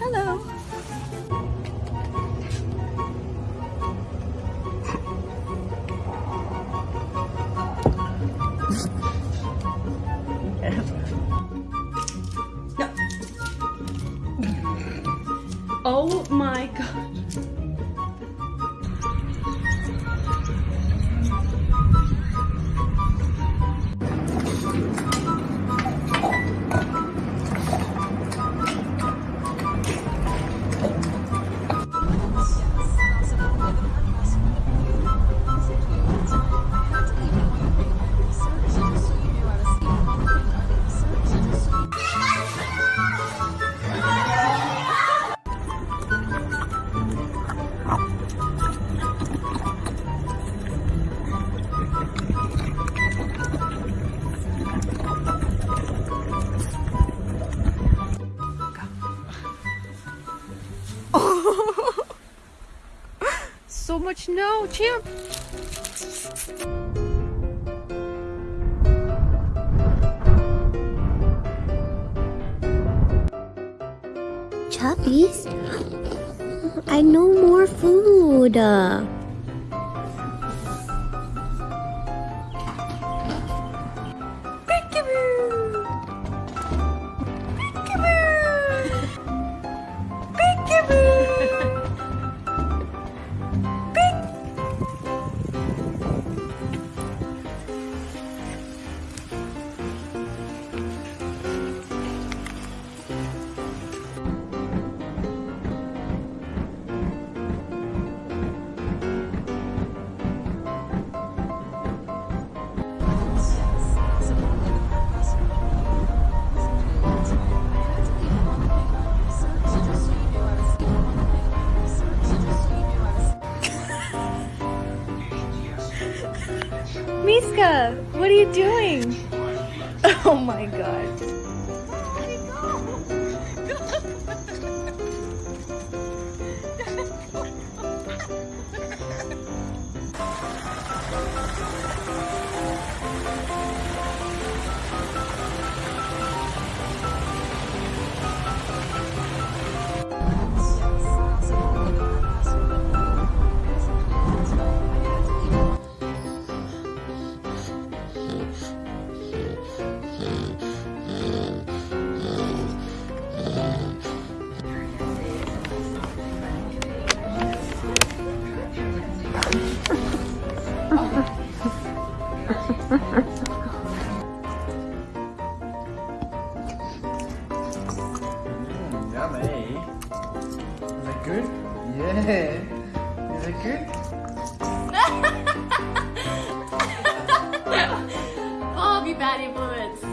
Hello. So much snow, Champ. Chubbies? I know more food. Miska, what are you doing? Oh my god. Mm, yummy. Is it good? Yeah. Is it good? Bobby bad influence.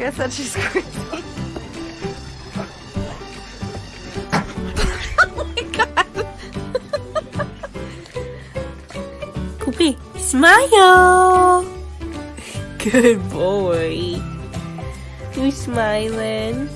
Like I said, she's crazy. oh my god. Poopy, smile. Good boy. You smiling?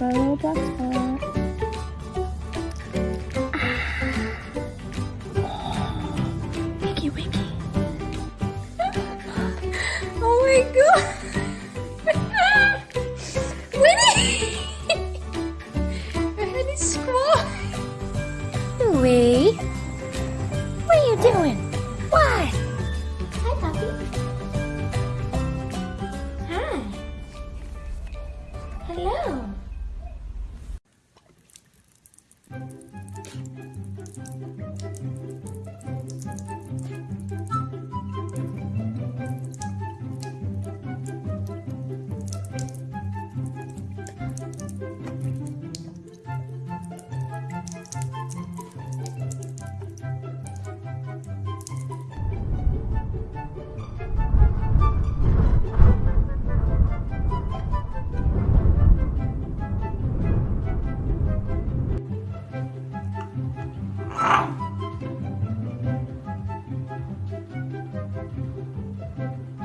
Go butter. Wiggy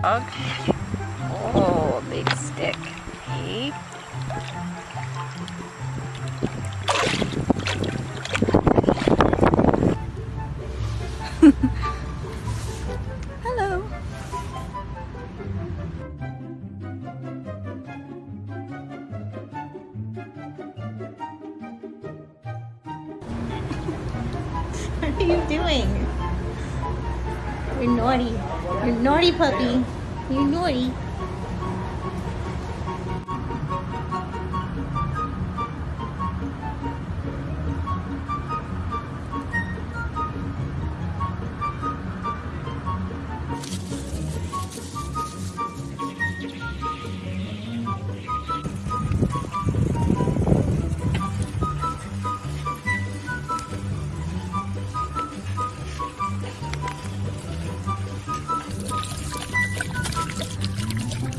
Okay. Oh, big stick. Hey. Hello. What are you doing? You're naughty. You're naughty, puppy. You're naughty.